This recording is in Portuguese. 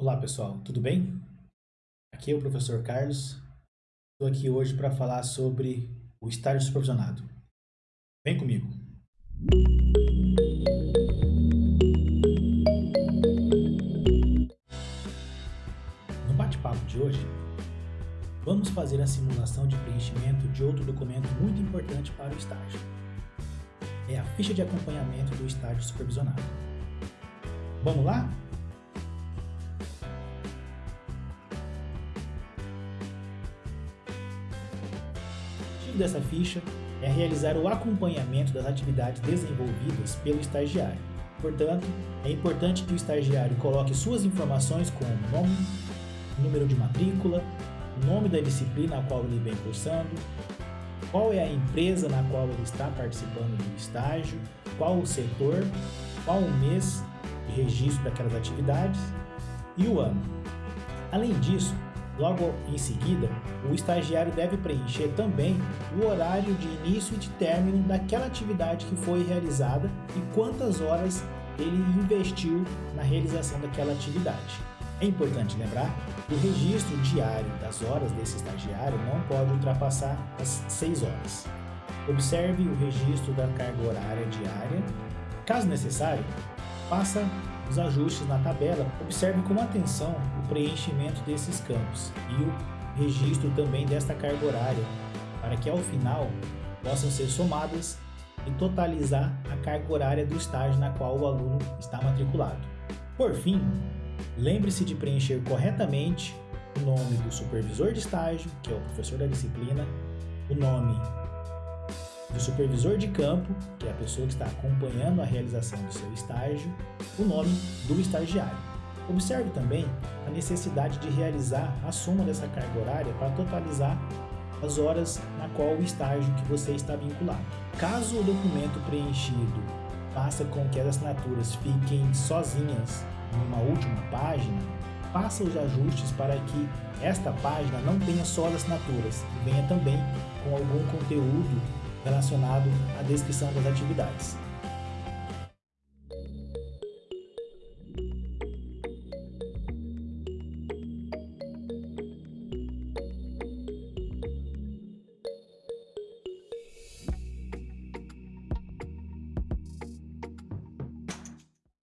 Olá pessoal, tudo bem? Aqui é o professor Carlos. Estou aqui hoje para falar sobre o estágio supervisionado. Vem comigo! No bate-papo de hoje, vamos fazer a simulação de preenchimento de outro documento muito importante para o estágio. É a ficha de acompanhamento do estágio supervisionado. Vamos lá? Objetivo dessa ficha é realizar o acompanhamento das atividades desenvolvidas pelo estagiário. Portanto, é importante que o estagiário coloque suas informações como nome, número de matrícula, nome da disciplina a qual ele vem cursando, qual é a empresa na qual ele está participando do estágio, qual o setor, qual o mês de registro daquelas atividades e o ano. Além disso, Logo em seguida, o estagiário deve preencher também o horário de início e de término daquela atividade que foi realizada e quantas horas ele investiu na realização daquela atividade. É importante lembrar que o registro diário das horas desse estagiário não pode ultrapassar as 6 horas. Observe o registro da carga horária diária. Caso necessário, faça os ajustes na tabela, observe com atenção o preenchimento desses campos e o registro também desta carga horária, para que ao final possam ser somadas e totalizar a carga horária do estágio na qual o aluno está matriculado. Por fim, lembre-se de preencher corretamente o nome do supervisor de estágio, que é o professor da disciplina, o nome do supervisor de campo, que é a pessoa que está acompanhando a realização do seu estágio, o nome do estagiário. Observe também a necessidade de realizar a soma dessa carga horária para totalizar as horas na qual o estágio que você está vinculado. Caso o documento preenchido faça com que as assinaturas fiquem sozinhas numa última página, faça os ajustes para que esta página não tenha só as assinaturas e venha também com algum conteúdo relacionado à descrição das atividades.